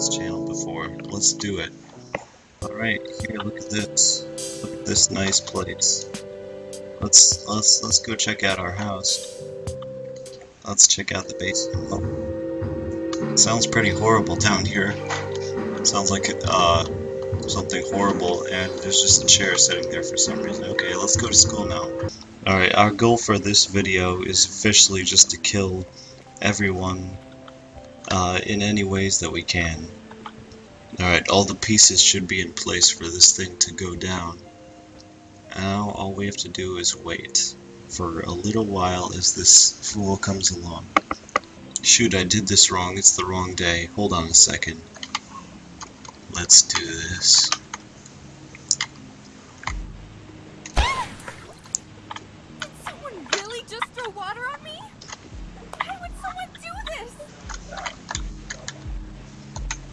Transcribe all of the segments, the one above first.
this channel before. Let's do it. Alright, here, look at this. Look at this nice place. Let's let's let's go check out our house. Let's check out the basement. Oh. Sounds pretty horrible down here. Sounds like uh something horrible and there's just a chair sitting there for some reason. Okay, let's go to school now. Alright, our goal for this video is officially just to kill everyone uh, in any ways that we can. Alright, all the pieces should be in place for this thing to go down. Now all we have to do is wait for a little while as this fool comes along. Shoot, I did this wrong. It's the wrong day. Hold on a second. Let's do this. Someone really just throw water on me? Why would someone do this?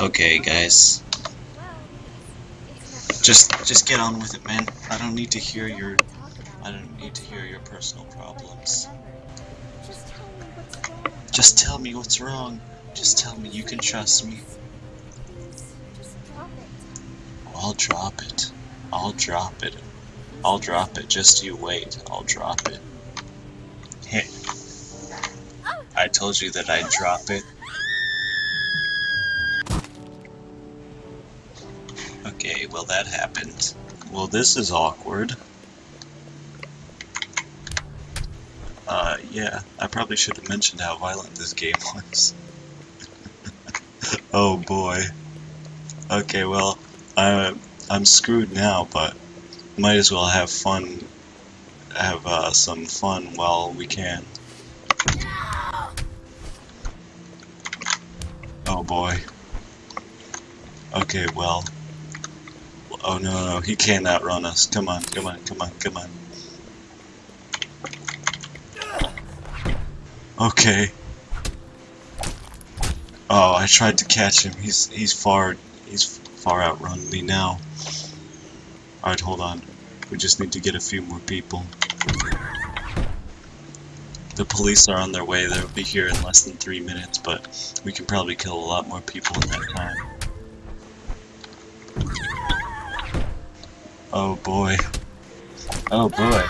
Okay, guys. Just, just get on with it, man. I don't need to hear your. I don't need to hear your personal problems. Just tell me what's wrong. Just tell me you can trust me. I'll drop it. I'll drop it. I'll drop it. Just you wait. I'll drop it. I told you that I'd drop it. Well that happened. Well, this is awkward. Uh, yeah, I probably should have mentioned how violent this game was. oh boy. Okay, well, I, I'm screwed now, but might as well have fun, have uh, some fun while we can. Oh boy. Okay, well. Oh no, no, he can't outrun us. Come on, come on, come on, come on. Okay. Oh, I tried to catch him. He's he's far he's far outrun me now. Alright, hold on. We just need to get a few more people. The police are on their way. They'll be here in less than three minutes, but we can probably kill a lot more people in that time. Oh boy. Oh boy.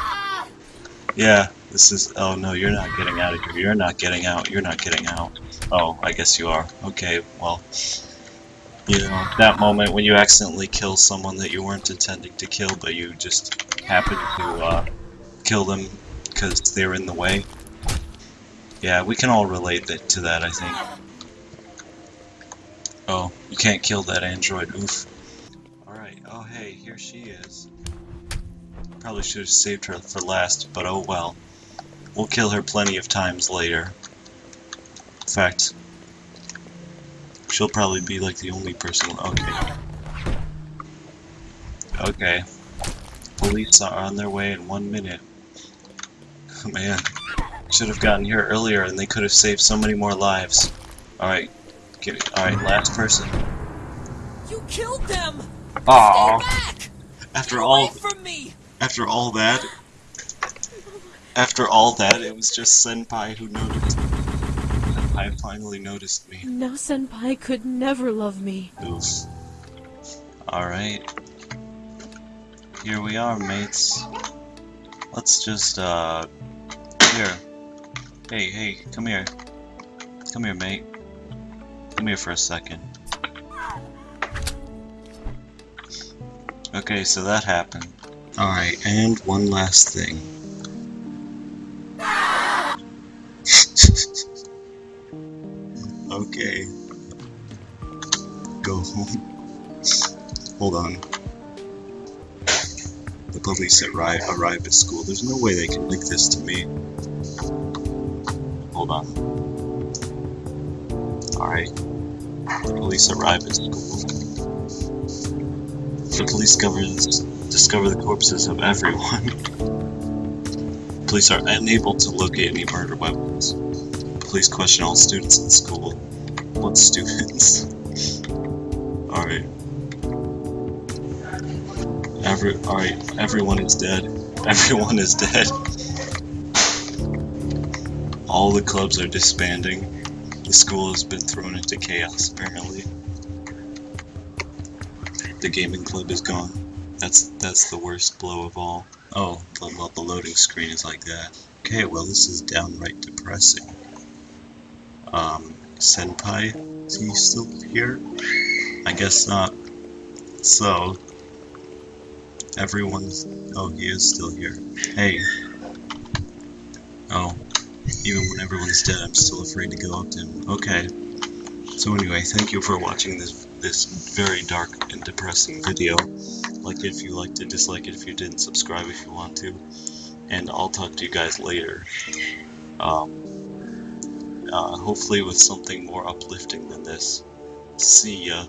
Yeah, this is. Oh no, you're not getting out of here. You're not getting out. You're not getting out. Oh, I guess you are. Okay, well. You know, that moment when you accidentally kill someone that you weren't intending to kill, but you just happened to uh, kill them because they're in the way. Yeah, we can all relate that, to that, I think. Oh, you can't kill that android. Oof. Oh hey, here she is. Probably should have saved her for last, but oh well. We'll kill her plenty of times later. In fact, she'll probably be like the only person. Okay. Okay. Police are on their way in one minute. Man, should have gotten here earlier and they could have saved so many more lives. Alright, get it. Alright, last person. You killed them! Aww. Stay back! After Get all away from me! After all that, after all that, it was just Senpai who noticed. Senpai finally noticed me. Now Senpai could never love me. Oof. Alright. Here we are, mates. Let's just, uh. Here. Hey, hey, come here. Come here, mate. Come here for a second. Okay, so that happened. Alright, and one last thing. okay. Go home. Hold on. The police arrive, arrive at school. There's no way they can link this to me. Hold on. Alright. The police arrive at school. The police covers, discover the corpses of everyone. Police are unable to locate any murder weapons. Police question all students in school. What students? Alright. Every, alright, everyone is dead. Everyone is dead. All the clubs are disbanding. The school has been thrown into chaos, apparently. The gaming club is gone. That's that's the worst blow of all. Oh, the, well, the loading screen is like that. Okay, well this is downright depressing. Um, Senpai, is he still here? I guess not. So, everyone's. Oh, he is still here. Hey. Oh, even when everyone's dead, I'm still afraid to go up to him. Okay. So anyway, thank you for watching this this very dark and depressing video. Like it if you liked it, dislike it if you didn't, subscribe if you want to, and I'll talk to you guys later. Um, uh, hopefully with something more uplifting than this. See ya.